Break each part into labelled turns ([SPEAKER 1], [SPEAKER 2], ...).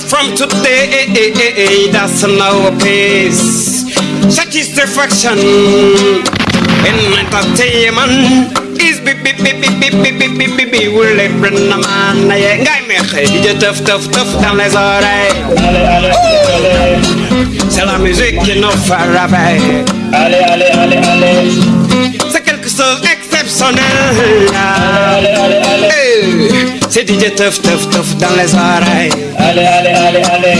[SPEAKER 1] start from today. That's no peace. Satisfaction in entertainment is be be be be be be be be be be will let bring the man yeah guy me hey DJ tough tough tough dans les oreilles
[SPEAKER 2] Allez, allez, allez,
[SPEAKER 1] c'est la musique qui nous fait rêver
[SPEAKER 2] allez, allez, allez, allez,
[SPEAKER 1] c'est quelque chose d'exceptionnel
[SPEAKER 2] allez, allez, allez,
[SPEAKER 1] Hey, c'est DJ Teuf Teuf Teuf dans les oreilles.
[SPEAKER 2] Allez, allez, allez, allez.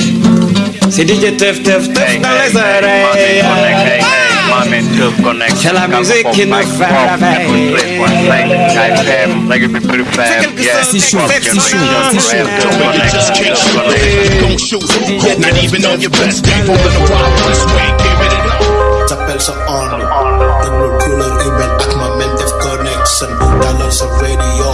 [SPEAKER 1] C'est DJ Teuf Teuf Teuf
[SPEAKER 3] hey,
[SPEAKER 1] dans
[SPEAKER 3] hey,
[SPEAKER 1] les oreilles.
[SPEAKER 3] Hey, ah!
[SPEAKER 1] c'est la musique qui nous fait
[SPEAKER 3] la veille. C'est
[SPEAKER 1] quelque chose
[SPEAKER 4] de chaud, chaud, c'est chaud.
[SPEAKER 5] T'appelles ça on, dans le cul, le humain, avec def radio.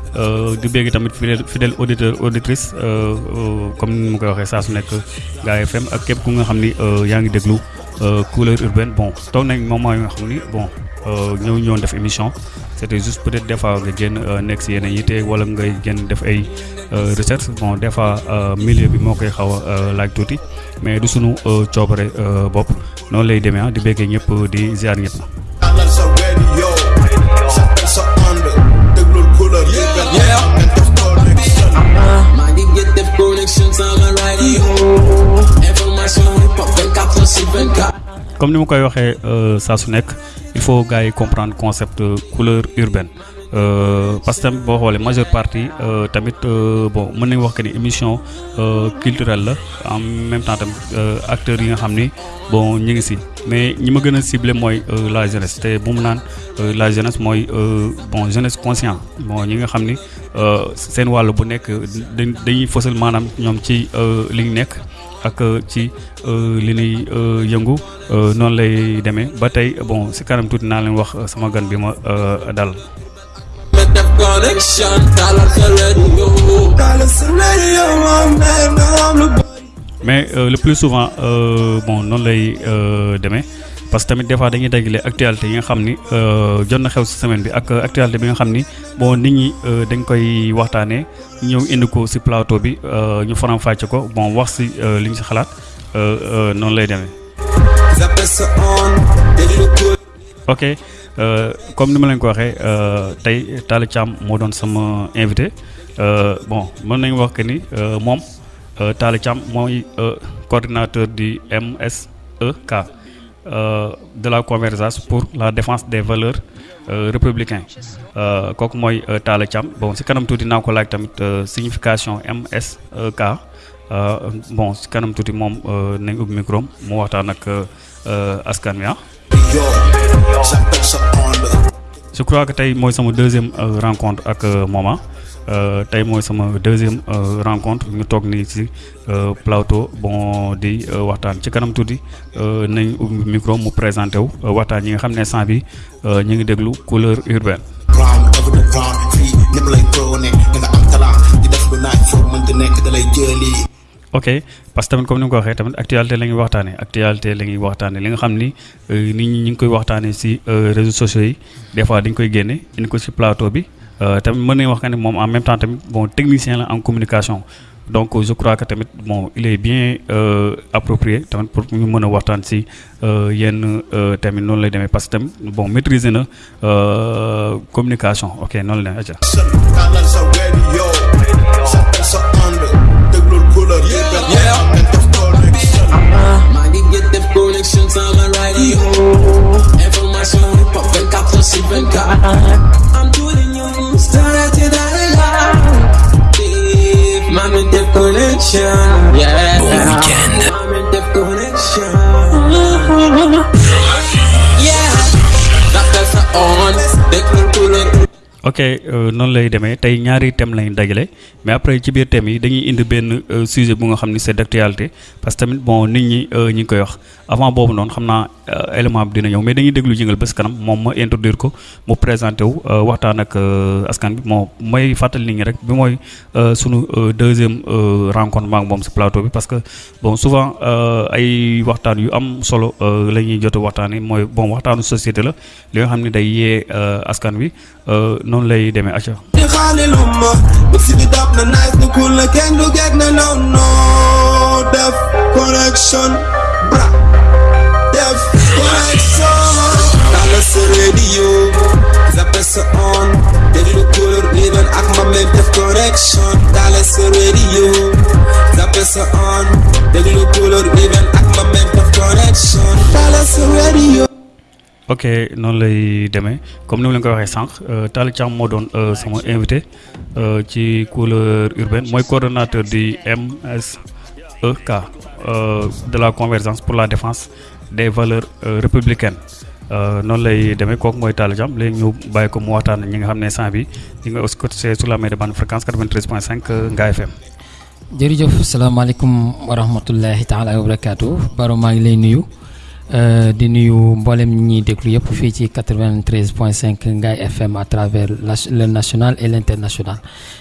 [SPEAKER 6] di bégg tamit fidèle fidèle auditrice euh, euh, comme ni ma koy waxee FM ak képp ku euh, euh, bon toog nañ bon euh, ñëw def émission. Juste peut-être des fois nga génn euh, nekk si yeneen yitte wala euh, bon euh, milieu bi moo koy xaw a euh, laaj tuuti. Mais du euh, euh. Comme ni ma koy waxee euh, il faut gars yi comprendre concept couleur urbaine. Euh, parce que tamit boo xoolee majeure partie euh, tamit bon culturelle en même temps tamit acteurs yi mais ñi ma gën la jeunesse. La jeunesse bon jeunesse conscient bon ñi nga xam ak euh, ci euh, li nuy euh, yëngu noonu lay demee ba tey bon si kanam tuuti naa leen wax sama gan bi dal. mais le plus souvent bon noonu lay demee. Parce que tamit des fois dañuy dajale actualité yi nga xam ni euh, jot na xew si semaine bi ak actualité bi nga xam ni bon nit ñi euh, dañ koy waxtaanee ñëw indi ko si plateau bi euh, ñu faram fàcce ko bon wax si euh, li ñu si xalaat euh, noonu lay
[SPEAKER 7] couleur
[SPEAKER 6] ok euh, comme ni ma leen ko waxee euh, tey Talla Thiam moo doon sama invité euh, bon mën nañu wax que ni euh, moom euh, Talla Thiam mooy euh, coordinateur du MSEK de la convergence pour la défense des valeurs euh, républicains. Euh, kooku mooy euh, Talla Thiam. Bon si kanam tuuti naa ko laaj tamit euh, signification euh, bon si kanam tuuti moom euh, nañ ubbi micro mu waxtaan ak euh, euh, askan wi ah. Je crois que tey mooy sama deuxième euh, rencontre ak euh, Moma euh, tey mooy sama deuxième euh, rencontre ñu toog nii ci euh, plateau bon di euh, waxtaan. Ci kanam tuuti euh, nañ ubbi micro mu présenté wu euh, waxtaan yi nga xam ne sant bi euh, ñu ngi déglu couleur urbaine. ok parce que tamit comme ni nga ko waxee tamit actualité la ñuy waxtaanee actualité la ñuy waxtaanee. Li nga xam ni euh, nit ñi ñu ngi koy waxtaanee euh, réseaux sociaux yi des fois dañ koy génne indi ko ci plateau bi. euh, tamit mën nañu wax que ne moom en même temps tamit bon technicien la en communication donc je crois que tamit bon il est bien euh, approprié tamit pour ñu mën a waxtaan ci euh, yenn euh, tamit noonu lay demee parce que tamit bon maîtriser na euh, communication ok noonu la demee.
[SPEAKER 5] tàllal sa radio S'appelle ça on déglul couleur urbaine
[SPEAKER 7] Yeah.
[SPEAKER 5] ak ma main def connection
[SPEAKER 7] maa ngi get def connection sama radio information hip hop 24 sur 24 I'm in deep connection. Yeah.
[SPEAKER 4] Boom weekend.
[SPEAKER 7] I'm in deep connection. Yeah. That's the on. They can cool it.
[SPEAKER 6] Ok ờ, euh, noonu lay demee tey ñaari thème lañ dajale. Mais après ci biir thème yi dañuy indi benn euh, sujet bu nga xam ni c'est d'actualité. Parce que tamit bon nit ñi euh, ñi ngi koy wax. Avant boobu noonu xam naa euh, élément bi dina ñëw. Mais dañuy déglu jëngal bés kanam. Moom ma introduire ko mu présenté wu waxtaan ak askan bi. Moo may fàttali nit ñi rek bi mooy euh, sunu deuxième euh, rencontre maak moom si plateau bi. Parce que bon souvent ay waxtaan yu am solo euh, la ñuy jot a waxtaanee. Mooy bon waxtaanu société la. Li nga xam ne day yee askan bi noonu lay demee acca
[SPEAKER 7] di xaali lu ma mix bi dab na nice na cool na kenn du geg na no no def connection bra def connection tala sa radio zappe sa on déglu couleur even ak ma même def connection tala sa radio zappe sa on déglu couleur even ak ma même def connection tala sa radio
[SPEAKER 6] ok noonu lay demee comme ni ma leen ko waxee sànq euh, Talla Thiam moo doon euh, sama invité euh, ci couleur urbaine mooy coordonnateur du MSEK euh, de la convergence pour la défense des valeurs euh, républicaines. Euh, noonu lay demee kooku mooy Talla Thiam. Léegi ñu bàyyi ko mu waxtaan ñi nga xam ne sant bi ñi nga aussi sur la mer de bande fréquence 93.5 euh, Ngaye FM.
[SPEAKER 8] jërëjëf salaamaaleykum wa rahmatullahi taala wa barakaatu Baro maa ngi lay nuyu. Di nuyu mboolem ñi ñuy déglu yëpp fii ci 93.5 Ngaye FM à travers le national et l' international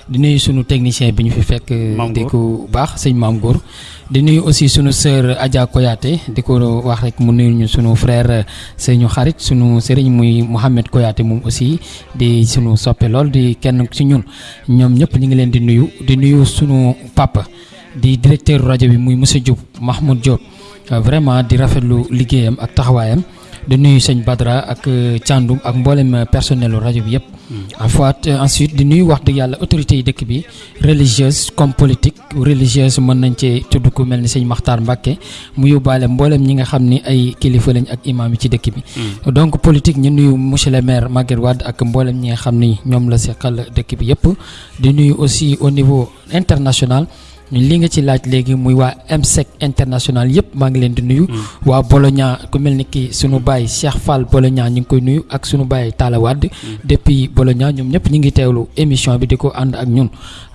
[SPEAKER 8] di nuyu sunu technicien bi ñu fi fekk.
[SPEAKER 6] Maam
[SPEAKER 8] di ko baax sëñ Maam Góor di nuyu aussi sunu sœur Adja Koyaate di ko wax rek mu nuyu ñu sunu frère sëñu xarit sunu sëriñ muy Mouhamed Koyaate moom aussi di sunu soppe lool di kenn ci ñun. Ñoom ñëpp ñu ngi leen di nuyu di nuyu sunu papa di directeur rajo bi muy monsieur Diop Mahmoud Diop. euh, vraiment di rafetlu liggéeyam ak taxawaayam di nuyu sëñ Badra ak euh, Thiandoum ak mboolem euh, personnelu rajo bi yëpp. en fois ensuite di nuyu wax dëgg yàlla autorités yi dëkk bi religieuse comme politique religieuse mën nañ cee tudd ku mel ni sëñ Makhtar Mbacke mu yóbbaale mboolem ñi nga xam ni ay kilifa lañ ak imam yi ci dëkk bi. donc politique ñu nuyu monsieur le maire Maguette Wade ak mboolem ñi nga xam ni ñoom la seqal dëkk bi yëpp di nuyu aussi au niveau international. Li nga ci laaj léegi muy waa MSEC international yëpp maa ngi leen di nuyu. waa Bologna ku mel ni ki sunu baay Cheikh Fall Bologna ñu ngi koy nuyu ak sunu baay Talla Wade. Depuis Bologna ñoom ñëpp ñu ngi teewlu émission bi di ko ànd ak ñun.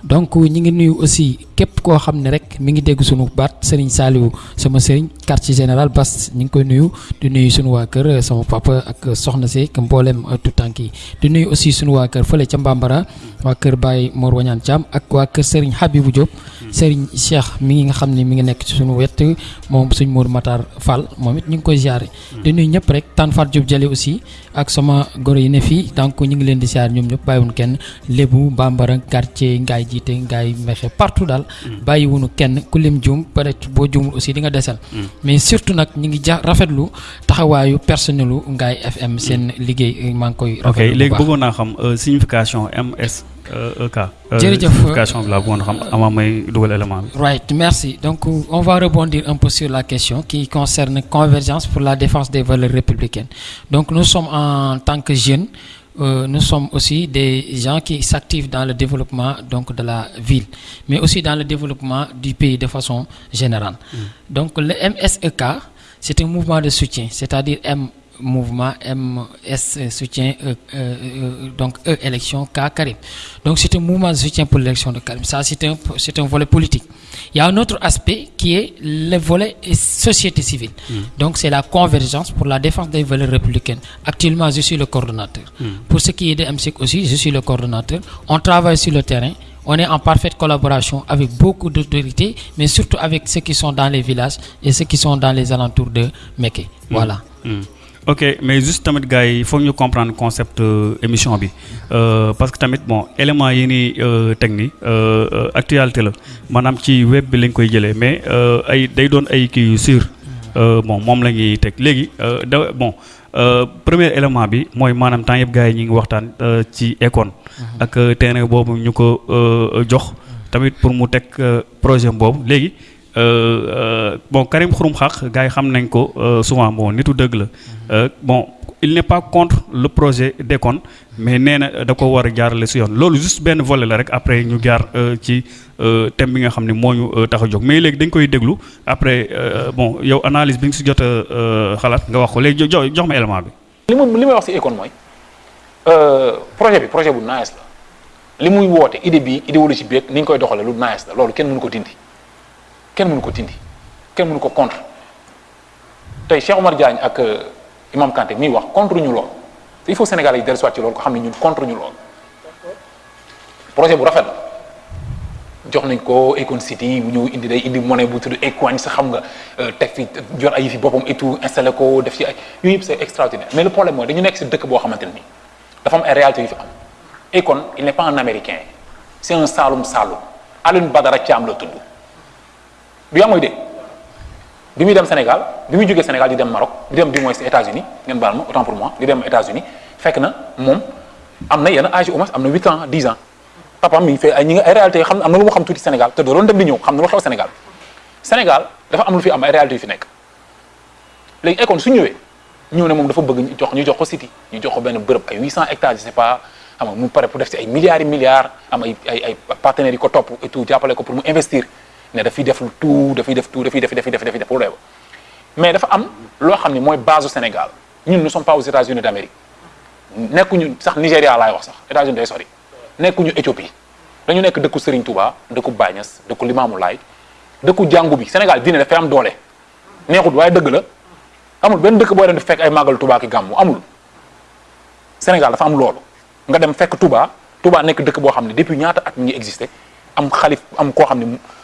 [SPEAKER 8] donc ñu ngi nuyu aussi képp koo xam ne rek mi ngi dégg sunu baat Serigne Saliou sama Serigne quartier général Bass ñu ngi koy nuyu. Di nuyu sunu waa kër sama papa ak soxna si ak mboolem tout tànk yi. Di nuyu aussi sunu waa kër fële ca Mbambara waa kër Baye Mor Wañaan Thiam ak waa kër Serigne Habibou Diop. Serigne Cheikh mi nga xam ne mi ngi nekk ci suñu wet moom suñ Mour Matar Fall moom it ñu ngi koy ziare. di nuyu ñëpp rek Tane Fatou Diop aussi ak sama goro yi ne fii donc ñu ngi leen di ziare ñoom ñëpp bàyyiwuñu kenn Lébu Bambara quartier Ngaye jiite Ngaye Mexe partout daal. bàyyiwuñu kenn ku lim juum peut être boo juumul aussi di nga desal. mais surtout nag ñu ngi ja rafetlu taxawaayu personnelu Ngaye FM seen liggéey maa ngi koy. rafetlu bu
[SPEAKER 6] léegi bëggoon naa xam euh, signification MSEK. Euh, élément bi.
[SPEAKER 8] Right, merci. Donc, euh, on va rebondir un peu sur la question qui concerne Convergence pour la défense des valeurs républicaines. Donc, nous sommes en tant que jeunes, euh, nous sommes aussi des gens qui s'activent dans le développement donc, de la ville, mais aussi dans le développement du pays de façon générale. Donc, le MSEK, c'est un mouvement de soutien, c'est-à-dire M mouvement MS soutien euh, euh, euh, donc E élection K Karim. Donc c'est un mouvement de soutien pour l'élection de Karim. Ça c'est un c'est un volet politique. Il y a un autre aspect qui est le volet société civile. Donc c'est la convergence pour la défense des valeurs républicaines. Actuellement je suis le coordonnateur. Pour ce qui est de MSIC aussi, je suis le coordonnateur. On travaille sur le terrain. On est en parfaite collaboration avec beaucoup d'autorités, mais surtout avec ceux qui sont dans les villages et ceux qui sont dans les alentours de Meké. Voilà.
[SPEAKER 6] Ok mais juste tamit gars yi il faut ñu comprendre concept euh, émission bi. Euh, parce que tamit bon élément yi ni euh, teg ni actualité la. Maanaam ci web bi lañ koy jëlee mais ay day doon ay kii yu sûr. Bon moom la ñuy teg. Léegi da bon premier élément bi mooy maanaam temps yëpp gars yi ñu ngi waxtaan ci Akon ak terrain boobu ñu ko jox. Tamit pour mu teg projet boobu. Léegi bon Karim Xurum Xaq gars yi xam nañ ko euh, souvent bon nitu dëgg la. Euh, bon il n'est pas contre le projet Akon mais nee na da ko war a jaarale si yoon. Loolu juste benn volet la rek après ñu jaar euh, ci euh, thème bi nga xam ne moo ñu euh, tax a jóg. Mais léegi dañ koy déglu après euh, bon yow analyse bi nga si jot a euh, xalaat nga wax ko. Léegi jo- jo- jox ma élément bi.
[SPEAKER 9] li ma li may wax si Akon mooy euh, projet bi projet bu nice la. Li muy woote idée bi idéologie bi ak ni ñu koy doxalee lu nice la. Loolu kenn mënu ko dindi kenn mënu ko dindi. Kenn mënu ko contre. Tey Cheikh Omar Diagne ak euh, Imam Kanté miy wax contre ñu lool. Il faut Sénégalais yi dellusiwaat ci loolu ko xam ne ñun contre ñu lool. Projet bu rafet jox nañ ko Econ City bu ñëw indi day indi monnaie bu tudd Ecoin sa xam nga euh, teg fi jor ay fi boppam et tout installé ko def ci ay yëpp c'est extraordinaire. Mais le problème mooy dañu nekk si dëkk boo xamante ne nii dafa am ay réalités yu fi am. Econ il n'est pas un américain. C'est un Saloum Saloum. Alioune Badara Thiam la tudd du yaa mooy dégg bi muy dem Sénégal bi muy jógee Sénégal di dem Maroc di dem du moins États-Unis autant pour moi di dem États-Unis fekk na moom am na âge au moins 8 ans 10 ans. Papa mi ngi ay ñi nga ay réalités yoo xam am lu mu xam Sénégal te doon dem di ñëw xam na lu xew Sénégal. Sénégal dafa am lu fi am ay réalités yu fi nekk. Léegi Econ su ñëwee ñëw ne moom dafa bëgg jox ñu jox ko city ñu jox ko benn bërëb ay 800 hectares je sais pas xam nga mu pare pour def ci milliards et milliards am ay ay partenaires yi ko topp et tout pour investir ne dafay def tout dafay def tout mais dafa am loo xam ne mooy base Sénégal. Ñun ne sommes pas aux États-Unis d'Amérique. Nekkuñu sax Nigéria laay wax sax. États-Unis day sori. Nekkuñu Éthiopie. Dañu nekk dëkku Serigne Touba dëkku Baye Niass dëkku Limamou Laye dëkku jàngu bi. Sénégal diine dafay am doole. Neexut waaye dëgg la. Amul benn dëkk booy dem di fekk ay màggal Touba ki gàmmu. Amul. Sénégal dafa am loolu. Nga dem fekk Touba. Touba nekk dëkk boo xam ne depuis ñaata at mi ngi existé am am koo xam ne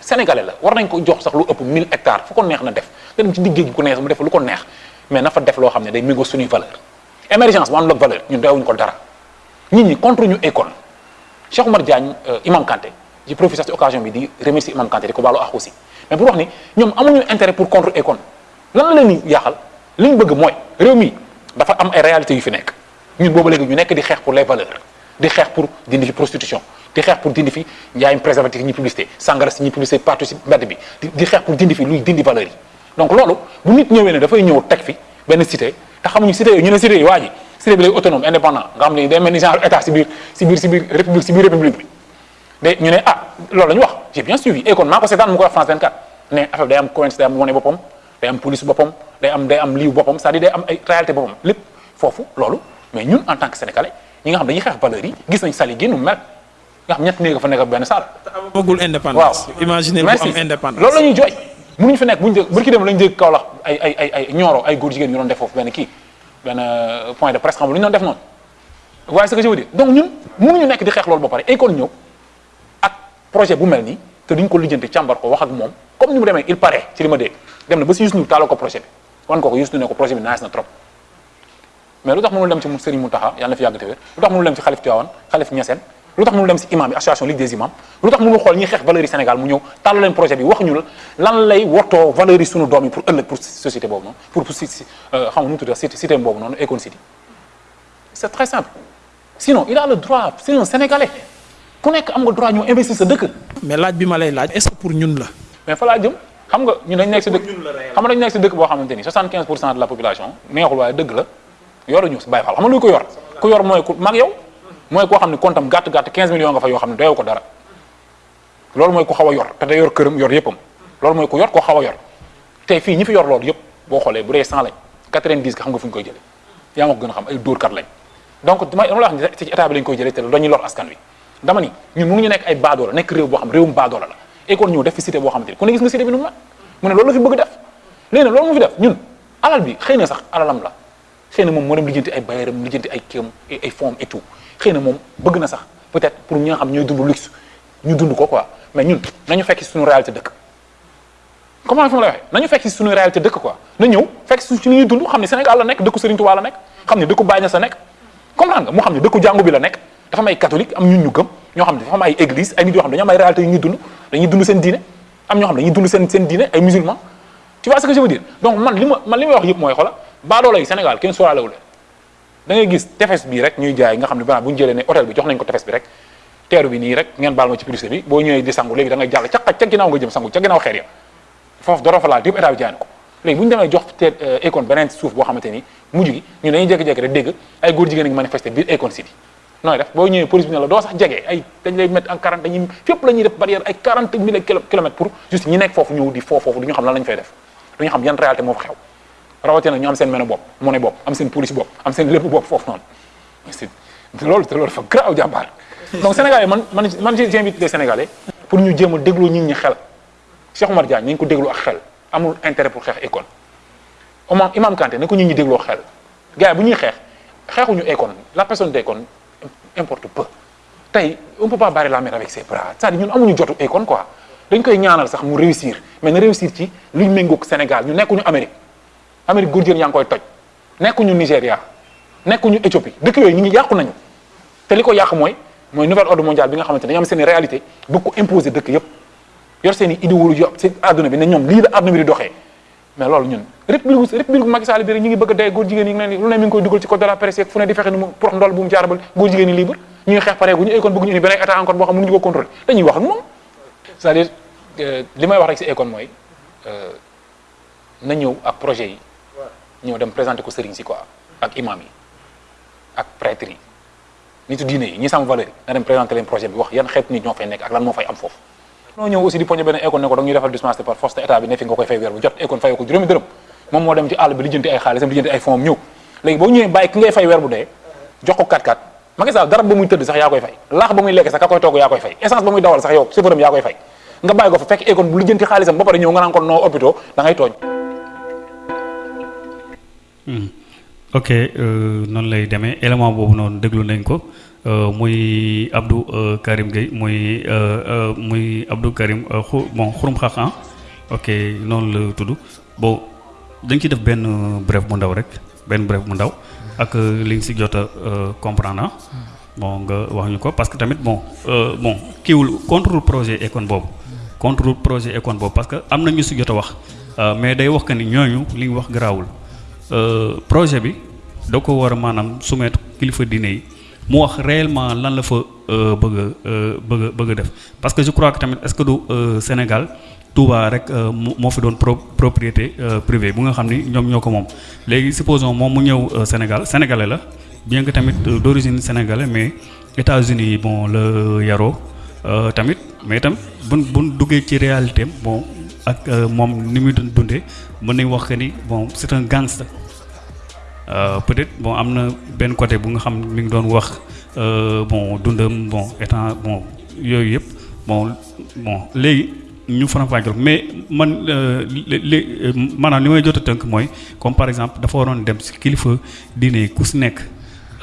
[SPEAKER 9] sénégalais la war nañ ko jox sax lu ëpp 1000 hectares fu ko neex ci neex mais na fa def loo valeur émergence bu àndul ak valeur ñun doyewuñu ko dara. Nit ñi contre ñu école. Cheikh Diagne Imam Kanté ci ci occasion bi di remercier Imam Kanté mais pour wax ni intérêt pour contre école. Lan la leen di yaaxal li ñu bëgg am pour les valeurs di xeex pour dindi fi prostitution di pour dindi fi préservatif ñi publicité sangara si publicité partout si mbedd bi di pour dindi fi luy dindi valeurs yi. Donc loolu bu nit ñëwee ne dafay ñëw fi cité te xamuñu cité ñu cité yi cité bi lay autonome indépendant nga xam day mel genre état république république bi. Ah j'ai bien suivi et kon mu ko wax France 24 ne affaire day am day am day am police day am day am c'est-à-dire day am ay réalité mais ñun en tant que sénégalais ñi nga xam dañuy yi gis nañ sali mel nga xam ñett néeg fa nekk benn salle.
[SPEAKER 10] Bëggul indépendance. Imaginer bu am indépendance.
[SPEAKER 9] Loolu la ñuy jooy. Mënuñu fi nekk buñu dé bërki dem lañu dégg Kaolack ay ay ay ay ñooro ay góor jigéen ñu doon def foofu benn kii benn point de presse xam lu ñu doon def noonu. Waaye ce que je veux dire donc ñun mënuñu nekk di xeex loolu ba pare école ñëw ak projet bu mel nii te duñ ko lijjanti càmbar ko wax ak moom. Comme ni mu demee il paraît ci li ma dégg. Dem na ba si Youssou Ndour taaloo ko projet bi. Wan ko ko Youssou Ndour ne ko projet bi nice na trop. Mais lu tax mënul dem ci Serigne Mountakha yàlla na fi yàgg te wér. Lu tax mënul dem ci xalif Tivaouane xalif Niassène lu tax mënul dem ci imam association Ligue des imams. Lu tax mënul xool ñiy xeex valeurs yi Sénégal mu ñëw tàllal leen projet bi wax ñu la lan lay wottoo valeurs yi sunu doom yi pour ëllëg pour société boobu noonu pour pour si xam nga nu mu tudd cité cité boobu noonu Econ City. C'est très simple. Sinon il a le droit c'est un Sénégalais. Ku nekk am nga droit ñu investir sa dëkk.
[SPEAKER 10] Mais laaj bi ma lay laaj est-ce que pour ñun la?
[SPEAKER 9] Mais fa laa jëm. Xam nga ñun dañ nekk si dëkk xam nga dañ nekk si dëkk boo xamante ni 75 pour cent de la population neexul waaye dëgg la yoruñu si bàyyi faal xam nga luy ko yor? Ku yor mooy ku mag yow mooy koo xam ne comptam gàtt gàtt 15 millions nga fa yoo xam ne doyewu ko dara. Loolu mooy ku xaw a yor te day yor këram yor yëppam loolu mooy ku yor koo xaw a yor. Tey fii ñi fi yor loolu yëpp boo xoolee bu dee 100 lañ 90 nga xam nga fu ñu koy jëlee. Yaa ma ko gën a xam ay dóorkat lañ. Donc dama dama la wax ni ci état bi lañ koy jëlee te dañuy lor askan wi. Dama ni ñun mënuñu nekk ay baadoola nekk réew boo xam réewum baadoola la. Et kon ñëw def fi cité boo xamante ni ne gis nga cité bi nu mu ne loolu fi bëgg def. Léegi loolu mu fi def ñun alal bi xëy sax alalam la. Xëy na moom moo dem lijjanti ay bayeram lijjanti ay kéem ay fonds et tout xëy na moom bëgg na sax peut-être pour ñi xam ñooy dund luxe ñu dund ko quoi mais ñun nañu fekk suñu réalité dëkk. Comment fi ma lay waxee? Nañu fekk suñu réalité dëkk quoi. Na ñëw fekk si li ñuy dund xam ne Sénégal la nekk dëkku Serigne Touba la nekk xam ne dëkku Baye Niass la nekk. Comprendre nga? Mu xam ne dëkku jàngu bi la nekk. Dafa am ay catholique am ñun ñu gëm ñoo xam ne dafa am ay église ay nit yoo xam ne dañoo am ay réalité yu ñuy dund dañuy dund seen diine am ñoo xam dañuy dund seen seen diine ay musulmans. Tu vois ce que je veux dire? Donc man li ma man li may wax yëpp mooy xoola baadoola yi Sénégal kenn sóoraalewu leen da ngay gis tefes bii rek ñuy jaay nga xam ne banaa bu ñu jëlee hôtel bi jox nañ ko tefes bi rek teeru bi nii rek ngeen baal ma ci publicité bi boo ñëwee di sangu léegi da ngay ca xaj ca ginnaaw nga jëm sangu ca ginnaaw xeer ya. Foofu doro fa laal yëpp état bi jaay na ko. Léegi bu ñu demee jox te Akon beneen suuf boo xamante ni mujj gi ñu dañuy jékki-jékki rek dégg ay góor jigéen ngi manifester biir Akon City. Nooy def? Boo ñëwee police bi ne la doo sax jege ay dañ lay mettre en 40 dañuy fépp la ñuy def barrière ay 40 mille kilomètres pour juste ñi nekk foofu ñëw di foo foofu du xam lan lañu fay def. Du ñu xam yan réalité moo fa xew rawatina ñu am seen mene bopp mu ne bopp am seen police bopp am seen lépp bopp foofu noonu. C'est loolu te loolu dafa grave jàmbaar. Donc Sénégalais man man man j'invite les Sénégalais pour ñu jéem a déglu nit ñi xel. Cheikh Oumar Diagne nañ ko déglu ak xel amul intérêt pour xeex Akon Imam Imam Kanté na ko nit ñi dégloo xel. Gars yi bu ñuy xeex xeexuñu Akon la personne d'Akon importe peu. Tey on peut pas barrer la mer avec ses bras. C'est-à-dire ñun amuñu jotu Akon quoi. Dañ koy ñaanal sax mu réussir mais na réussir ci luñ méngoog Sénégal. Ñu nekkuñu Amérique Amérique yaa ngi koy toj. Nigéria nekkuñu Éthiopie dëkk yooyu ñu ngi yàqu nañu. Te li ko yàq mooy mooy nouvel ordre mondial bi nga xamante ne seen réalité bëgg ko imposer dëkk yëpp. Yor seen i idéologie seen adduna bi ne ñoom lii la adduna bi di doxee. Mais loolu ñun république république Macky Sall bi rek ñu ngi bëgg a dee jigéen yi leen lu ne mi ngi koy dugal ci code de la presse fu ne di fexe nu mu prox ndool bu mu jaarabal góor jigéen yi libre. Akon bëgg ñu état encore xam ko si Akon mooy na ñëw ak ñëw dem présenter ko sëriñ si quoi ak imam yi ak prêtre yi nitu diine yi ñi sam valeur na dem présenter leen projet bi. Wax yan xeet nit ñoo fay nekk ak lan moo fay am foofu noo ñëw aussi di poñe benn Akon ne ko da ñuy defal dispense par force état bi ne fi nga koy fay weer bu jot. Akon fayoo ko juróomi dërëm. Moom moo dem ci àll bi lijjanti ay xaalisam lijjanti ay fonds ñëw. Léegi boo ñëwee bàyyi ki ngay fay weer bu dee jox ko 4-4 Macky Sall garab ba muy tëdd sax yaa koy fay. Laax ba muy lekk sax ka koy togg yaa koy fay. Essence ba muy dawal sax yow chauffeur am yaa koy fay. Nga bàyyi ko fa fekk Akon bu lijjanti xaalisam ba pare ñëw nga naan ko noo hôpitaux da ngay tooñ
[SPEAKER 6] ok noonu lay demee. Élément boobu noonu déglu nañ ko. Muy Abdou Karim Gueye muy muy Abdou Karim xu bon xurum xaxan ok noonu la tudd. Bon dañ ci def benn bref bu ndaw rek benn bref bu ndaw ak li nga si jot a comprendre bon nga wax ñu ko parce que tamit bon bon kiiwul contre projet Akon boobu. Contre projet Akon boobu parce que am na ñu si jot a wax mais day wax que ni ñooñu li ñu wax garaawul projet bi da ko war a maanaam soumettre kilifa diine yi mu wax réellement lan la fa bëgg a bëgg a bëgg a def. Parce que je crois que tamit est-ce que du Sénégal Touba rek moo fi doon pro propriété privée bu nga xam ni ñoom ñoo ko moom. Léegi supposons moom mu ñëw Sénégal sénégalais la bien que tamit d'origine sénégalais mais États-Unis bon la yaroo tamit mais itam buñ buñ duggee ci réalité bon ak moom ni muy dundee mën nañ wax que ni bon c'est un gangster. Peut-être bon am na benn côté bu nga xam mi ngi doon wax bon dundam bon étant bon bon bon mais man li maanaam li may jot comme par exemple dafa waroon dem si kilifa diine ku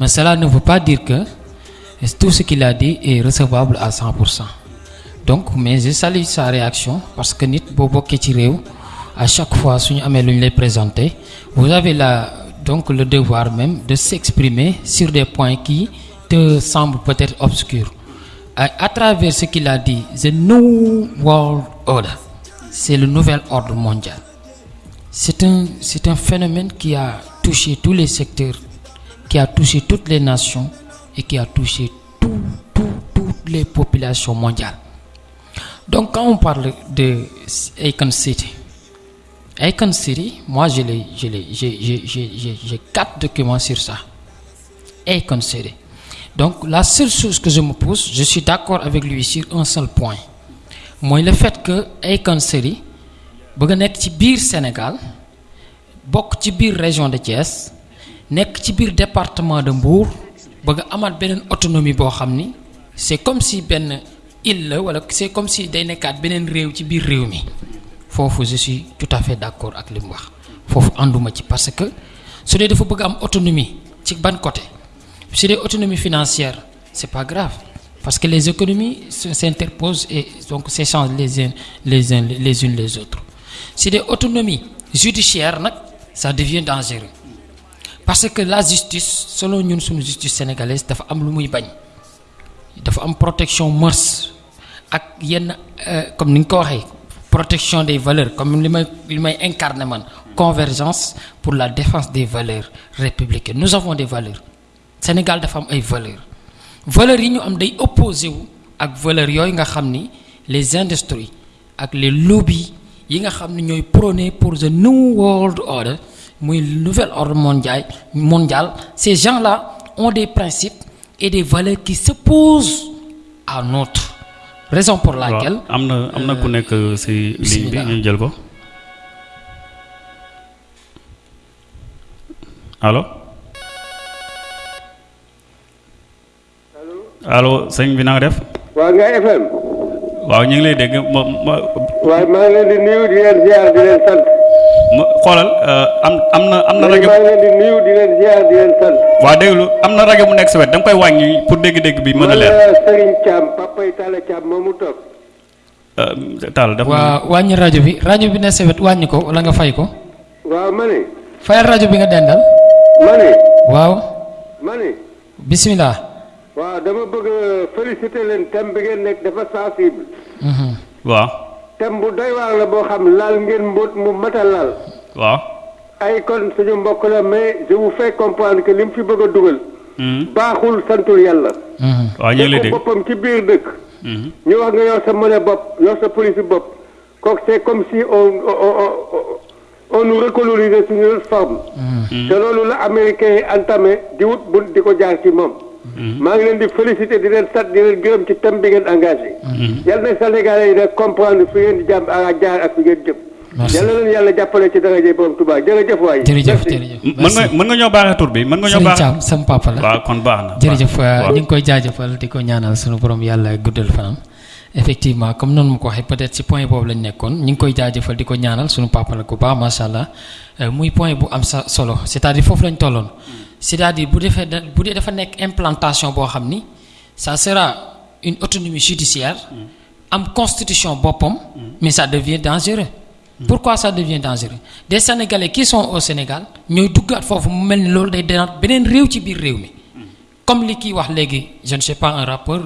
[SPEAKER 8] mais cela ne veut pas dire que tout ce qu'il a dit est recevable à 100% donc mais je salue sa réaction parce que nit ci réew à chaque fois lu ñu lay présenter vous avez donc le devoir même de s'exprimer sur des points qui te semblent peut-être obscurs. À, à travers ce qu'il a dit the new world order c'est le nouvel ordre mondial. C'est un c'est un phénomène qui a touché tous les secteurs qui a touché toutes les nations et qui a touché tout, tout, toutes les populations mondiales. Donc quand on parle de Akon City, Akon City, moi j'ai, quatre documents sur ça. Akon City. Donc la seule chose que je me pose, je suis d'accord avec lui sur un seul point. Moi le fait que Akon City, nekk ci biir Sénégal, ci biir région de Thiès, nekk ci biir département de Mbour bëgg amaat beneen autonomie boo xam ni c'est comme si benn île la wala c'est comme si day nekkaat beneen réew ci biir réew mi. Foofu je suis tout à fait d'accord ak li mu wax. Foofu ànduma ci parce que su dee dafa bëgg am autonomie ci ban côté? Su dee autonomie financière c'est pas grave parce que les économies se- s'interposent et donc s'échangent les uns les uns les unes les autres. Si des autonomies judiciaires nag ça devient dangereux parce que la justice selon ñun suñu justice sénégalaise dafa am lu muy bañ. Dafa am protection mœurs ak yenn euh, comme ni protection des valeurs. Comme li may convergence pour la défense des valeurs républicaines. Nous avons des valeurs. Sénégal dafa am ay valeurs. Valeurs yi ñu am day opposé valeurs yooyu nga les industries ak les lobbies yi nga pour the new world order muy nouvel ordre mondial mondial ces gens-là ont des principes et des valeurs qui s'opposent à nôtre raison pour laquelle
[SPEAKER 6] am na am na ku nekk ci ligne bi
[SPEAKER 8] bismillah.
[SPEAKER 6] ñu jël ko. Allo allo sëñ bi na nga def?
[SPEAKER 11] Waa nga FM
[SPEAKER 6] waaw ñu ngi lay dégg ma ma
[SPEAKER 11] waaye maa ngi leen di nuyu di leen ziar di leen sant
[SPEAKER 6] ma xoolal euh, am am na am na
[SPEAKER 11] maa
[SPEAKER 6] rajo
[SPEAKER 11] ngi leen di nuyu di leen ziar di leen sant.
[SPEAKER 6] Waa déglu am na rajo bu nekk sa wet da nga koy wàññi pour dégg-dégg bi mën a leer.
[SPEAKER 11] Man la Serigne Thiam papay Talla Thiam moomu toog
[SPEAKER 6] Euh, Tall def
[SPEAKER 8] waa wàññi rajo bi rajo bi ne sewet wàññi ko wala nga fay ko?
[SPEAKER 11] Waaw ma ne.
[SPEAKER 8] Fayal rajo bi nga dendal.
[SPEAKER 11] Ma ne.
[SPEAKER 8] Waaw.
[SPEAKER 11] Ma ne.
[SPEAKER 8] Bismillah.
[SPEAKER 11] Waaw dama bëgg a féliciter leen thème bi ngeen nekk dafa sensible.
[SPEAKER 8] Mhm.
[SPEAKER 6] waaw
[SPEAKER 11] thème bu doy waar la boo xam laal ngeen mbóot mu mata laal
[SPEAKER 6] waaw
[SPEAKER 11] ay kon suñu mbokk la mais je vous fais comprendre que li mu fi bëgg a dugal
[SPEAKER 6] Mhm.
[SPEAKER 11] baaxul santul yàlla
[SPEAKER 6] waaw ñu ngi lay dégg
[SPEAKER 11] boppam ci biir dëkk
[SPEAKER 6] Mhm.
[SPEAKER 11] ñu wax nga yor sa monnaie bopp yor sa police bopp kooku c'est comme si on on on on nous une autre forme. te loolu la américain yi entamé di wut bu di ko jaar ci moom. Maa ngi leen di féliciter di leen sant di leen gërëm ci thème bi ngeen engagé. yal na Sénégalais yi nag comprendre fi ngeen di jàmm ak jaar ak fi ngeen jëm.
[SPEAKER 8] Merci.
[SPEAKER 11] yal na leen yàlla jàppale ci daraja borom Touba jërëjëf waay.
[SPEAKER 8] jërëjëf jërëjëf.
[SPEAKER 6] Mën nga mën nga ñoo baaxee tur bi? Mën nga ñoo
[SPEAKER 8] Serigne
[SPEAKER 6] baaxee
[SPEAKER 8] Thiam sama papa la.
[SPEAKER 6] waaw kon baax na.
[SPEAKER 8] Jërëjëf
[SPEAKER 6] waaw.
[SPEAKER 8] ñu ngi koy jaajëfal di ko ñaanal sunu borom yàlla guddal fanam. Effectivement comme noonu mu ko waxee peut-être ci point boobu lañ nekkoon. Ñu ngi koy jaajëfal di ko ñaanal sunu papa la ku baax macha allah. Euh, muy point bu am sa solo. C'est-à-dire foofu lañ tolloon c'est-à-dire bu defee da- bu dee implantation boo xam ça sera une autonomie judiciaire am constitution boppam mais ça devient dangereux. Pourquoi ça devient dangereux? Des sénégalais qui sont au Sénégal ñooy duggaat foofu mu mel ni loolu day denaat beneen réew ci biir réew mi. Comme li kii wax léegi je ne sais pas un rappeur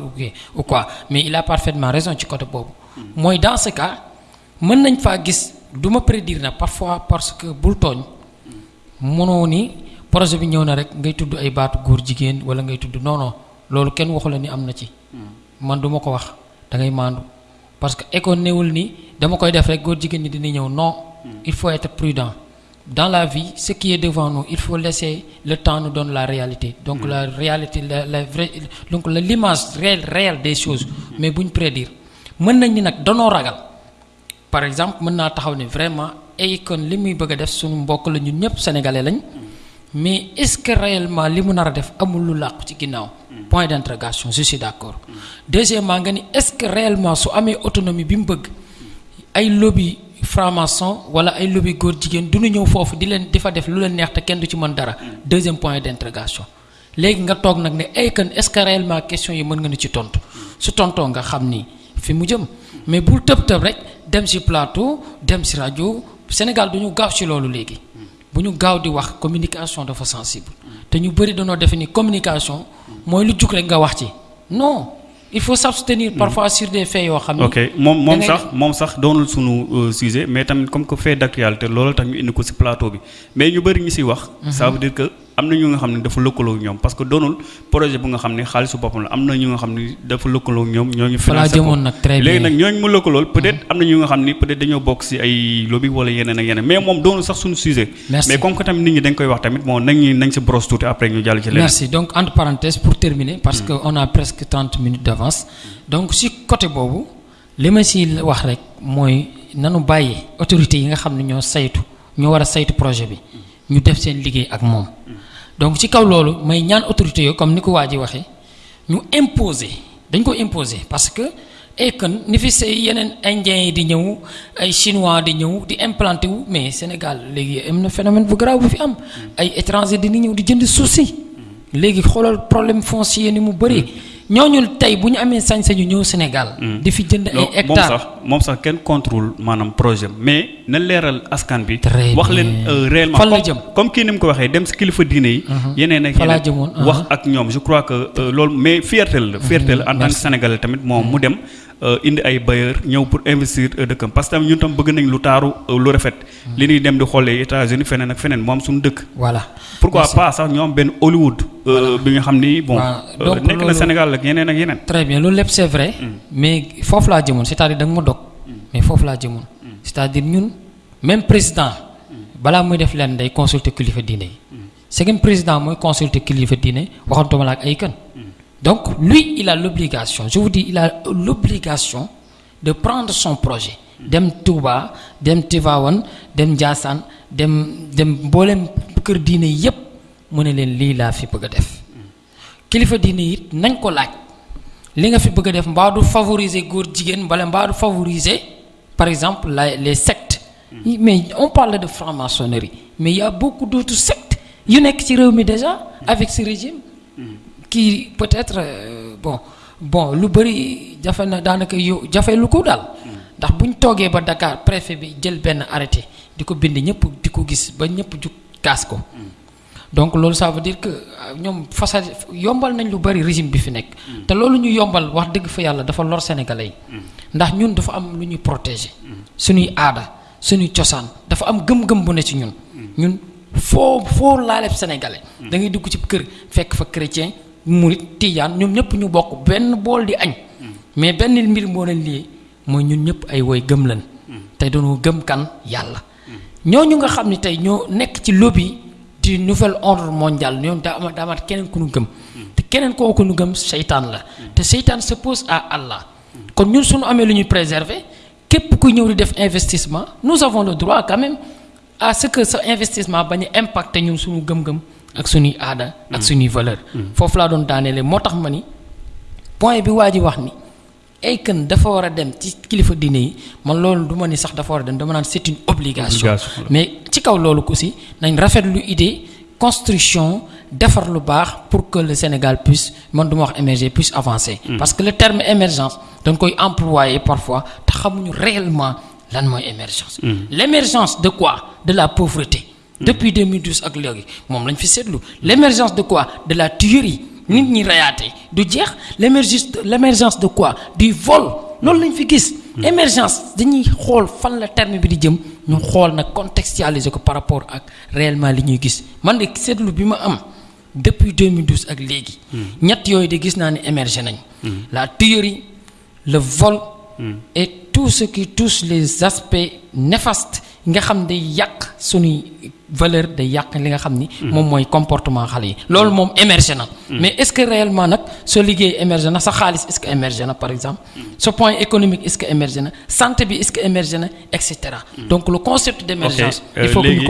[SPEAKER 8] ou quoi- mais il a parfaitement raison ci côté boobu. Mooy dans ce cas mën nañ faa gis du ma prédire parfois parce que bul tooñ mënoo ni projet bi ñëw na rek ngay tudd ay baatu góor jigéen wala ngay tudd non non loolu kenn waxu la ni am na ci. Man du ma ko wax da ngay maandu. Parce que école néewul ni dama koy def rek góor jigéen ñi dina ñëw. Non il faut être prudent. Dans la vie ce qui est devant nous il faut laisser le temps nous donne la réalité. Donc la réalité la la vraie donc la l'image réelle réelle des choses. Mais buñ prédire mën nañ ni nag danoo ragal. Par exemple mën naa taxaw ne vraiment ay kon li muy bëgg a def suñu mbokk la ñun ñëpp sénégalais lañ mais est-ce que réellement li mu nar a def amul lu làqu ci ginnaaw? Point d'interrogation je suis d'accord. Deuxièmement nga ni est-ce que réellement su amee autonomie bi mu bëgg ay lobby franc-maçon wala ay lobby góor jigéen du ñu ñëw foofu di leen di fa def lu leen neex te kenn du ci mën dara? Deuxième point d'interrogation. Léegi nga toog nag ne ay kan est-ce que réellement question yi mën nga ni ci tontu? Su tontoo nga xam ni fi mu jëm. Mais bul tëb tëb rek dem ci plateau dem ci rajo. Sénégal du ñu gaaw ci loolu léegi. Bu ñu gaaw di wax communication dafa sensible. te ñu bëri dañoo defe ni communication mooy lu jug rek nga wax ci. non il faut s'abstenir parfois sur des faits yoo xam ni
[SPEAKER 6] ok moom moom sax moom sax doonul sunu euh, sujet mais tamit comme que fait d'actualité loolu tax ñu indi ko ci plateau bi. Mais ñu bëri ñu ci wax. ça veut dire que am na ñu nga xam ne dafa lëkkaloo ak ñoom parce que doonul projet bu nga xam ne xaalisu boppam la am na ñu nga xam ne dafa lëkkaloo ñoom financé ko léegi nag ñooñu mu lëkkalool peut-être am na ñu nga xam dañoo bokk ci ay lobby wala yeneen ak yeneen mais moom doonul sax sunu sujet. Mais comme que tamit nit ñi dañ koy wax tamit bon nañ ñu nañ ci brosse tuuti après ñu jàll ci leneen.
[SPEAKER 8] Merci. Donc, entre parenthèses, pour terminer, parce qu'on a presque 30 minutes d'avance. Donc, si côté bobu, li ma si wax rek mooy nanu bàyyi autorités yi nga xam ne ñoo saytu ñoo war a saytu projet bi ñu def seen liggéey ak moom donc ci kaw loolu may ñaan autorités yooyu comme ni ko waa ji waxee ñu imposer dañ ko imposer parce que et que ni fi say yeneen indiens yi di ñëw ay chinois di ñëw di implanté wu mais Sénégal léegi am na phénomène bu grave bu fi am. Ay étrangers di ñëw di jënd suuf si. Léegi xoolal problème foncier ni mu bëri ñooñu tey bu ñu amee sañ-sañu ñëw Sénégal. di fi jënd ay
[SPEAKER 6] non moom sax moom sax kenn contrôle maanaam projet mais na leeral askan bi. Wax leen euh, réellement.
[SPEAKER 8] Fan la
[SPEAKER 6] comme-
[SPEAKER 8] jëm.
[SPEAKER 6] comme kii ni mu ko waxee dem si kilifa diine yi. yeneen ak yeneen
[SPEAKER 8] jëmoon,
[SPEAKER 6] wax ak ñoom je crois que euh, loolu mais fierté la. fierté la en tant que sénégalais tamit moom mu dem euh, indi ay bailleurs ñëw pour investir dëkkam parce que ñun tam bëgg nañ lu taaru lu rafet. li ñuy dem di xoolee États-Unis feneen ak feneen moom suñu dëkk.
[SPEAKER 8] voilà
[SPEAKER 6] pourquoi pas sax ñoom benn Hollywood. bi nga xam ni bon. Nekk na Sénégal ak yeneen ak yeneen.
[SPEAKER 8] très bien loolu lépp c'est vrai mais foofu laa jëmoon c'est-à-dire da nga ma dog mais foofu laa jëmoon. C'est-à-dire ñun même président balaa muy def leen day consulter kilifa diine yi. C'est président mooy consulter kilifa diine waxantuma la ak ay kan. Donc lui il a l'obligation je vous dis il a l'obligation de prendre son projet. Dem Touba dem Tivaouane dem Ndiassane dem dem mboolem kër diine yépp mu ne leen lii laa fi bëgg a def kilifa diine it nañ ko laaj. Li nga fi bëgg a def mbaa du favoriser góor jigéen mbala mbaa du favoriser par exemple la les sectes. Mais on parle de franc-maçonnerie. Mais il y a beaucoup d'autres sectes yu nekk ci réew mi déjà avec ce régime. Qui peut-être euh, bon bon lu bëri jafe na daanaka yow jafe lu ko daal. Ndax bu ñu toogee ba Dakar préfet bi jël benn arrêté di ko bind ñëpp di ko gis ba ñëpp jug kaas ko donc loolu ça veut dire que euh, ñoom fasa yombal nañ lu bari régime bi fi nekk. Te loolu ñu yombal wax dëgg fa yàlla dafa lor sénégalais yi. Ndax ñun dafa am lu ñuy protéger. Suñuy aada suñuy cosaan dafa am gëm-gëm bu ne ci ñun. Ñun foo foo laaleb sénégalais da ngay dugg ci kër fekk fa chrétien murit tijaan ñoom ñëpp ñu bokk benn bool di añ. Mais benn mbir moo leen lii mooy ñun ñëpp ay woy gëm lan te dañoo gëm kan? Yàlla. Ñooñu nga xam ne tey ñoo nekk ci lobby du nouvel ordre mondial. Ñoom daa ama daa amaat keneen ku nu gëm. Te keneen kooku nu gëm seytaan la. Te seytaan s'oppose à Allah. Kon ñun suñu amee lu ñuy préserver képp kuy ñëw di def investissement nous avons le droit quand même à ce que sa investissement bañ a impacter ñun suñu gëm-gëm ak suñuy aada ak suñuy valeur. Foofu laa doon daaneele. Moo tax ma ni point bi waa ji wax ni ay kën dafa war a dem ci kilifa diine yi man loolu du ma ni sax dafa war a dem dama naan c'est une obligation. Mais ci kaw loolu aussi nañ rafetlu idée construction defar lu baax pour que le Sénégal puisse man du ma wax émerger puisse avancer. Parce que le terme émergence dañ koy employer parfois te xamuñu réellement lan mooy émergence. L'émergence de quoi? De la pauvreté. Depuis 2012 ak léegi moom lañ fi seetlu. L'émergence de quoi? De la tuerie nit ñi reyaate. Du jeex l'émergence l'émergence de quoi? Du vol. Loolu lañ fi gis. Émergence. Dañuy xool fan la terme bi di jëm. Ñu xool nag contextualiser ko par rapport ak réellement li ñuy gis. Man de seetlu bi ma am depuis 2012 ak léegi. Ñett yooyu de gis naa ne émerger nañ. La tuerie le vol et tout ce qui touche les aspects néfastes nga xam day yàq suñuy valeur day yàq li nga xam ni moom mooy comportement xale yi. Loolu moom émerger na. Mais est-ce que réellement nag soo liggéey émerger na sa xaalis est-ce que émerger na par exemple? Ce point économique est-ce que émerger na? Santé bi est-ce que émerger na? Et cetera. Donc le concept d'émergence
[SPEAKER 6] Ok, euh,
[SPEAKER 8] il faut que ñu